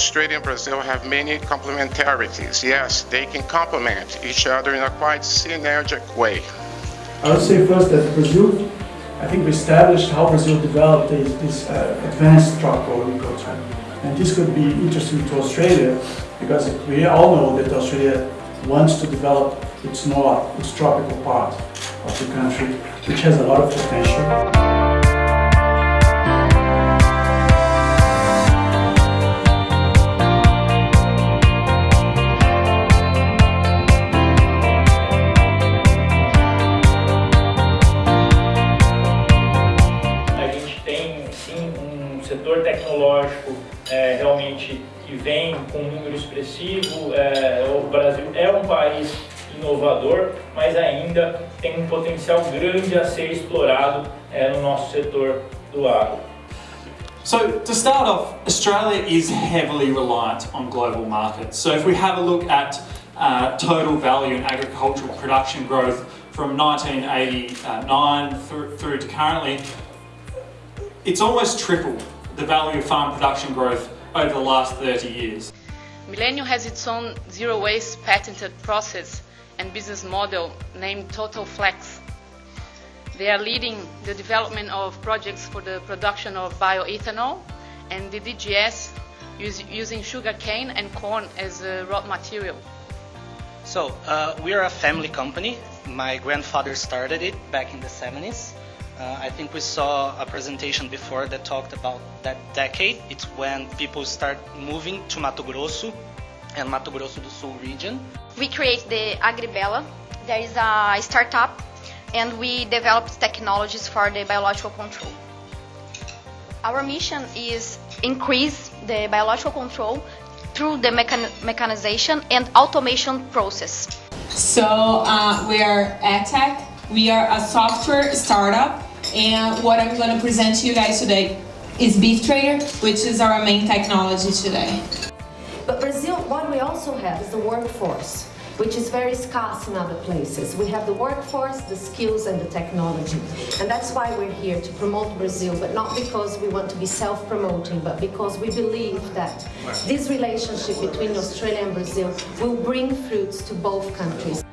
Australia and Brazil have many complementarities. Yes, they can complement each other in a quite synergic way. I would say first that Brazil, I think we established how Brazil developed this, this uh, advanced tropical agriculture. And this could be interesting to Australia because we all know that Australia wants to develop its north, its tropical part of the country, which has a lot of potential. Setor tecnológico é, realmente que vem com um número expressivo. É, o Brasil é um país inovador, mas ainda tem um potencial grande a ser explorado é, no nosso setor do agro. So to start off, Australia is heavily reliant on global markets. So if we have a look at uh, total value in agricultural production growth from 1989 through, through to currently, it's almost tripled the value of farm production growth over the last 30 years. Millennium has its own zero waste patented process and business model named Total Flex. They are leading the development of projects for the production of bioethanol and the DGS use, using sugarcane and corn as a raw material. So, uh, we are a family company. My grandfather started it back in the 70s. Uh, I think we saw a presentation before that talked about that decade. It's when people start moving to Mato Grosso and Mato Grosso do Sul region. We create the Agribella. There is a startup and we developed technologies for the biological control. Our mission is increase the biological control through the mechan mechanization and automation process. So uh, we are AdTech. We are a software startup, and what I'm going to present to you guys today is Beef Trader, which is our main technology today. But Brazil, what we also have is the workforce, which is very scarce in other places. We have the workforce, the skills, and the technology. And that's why we're here to promote Brazil, but not because we want to be self-promoting, but because we believe that this relationship between Australia and Brazil will bring fruits to both countries.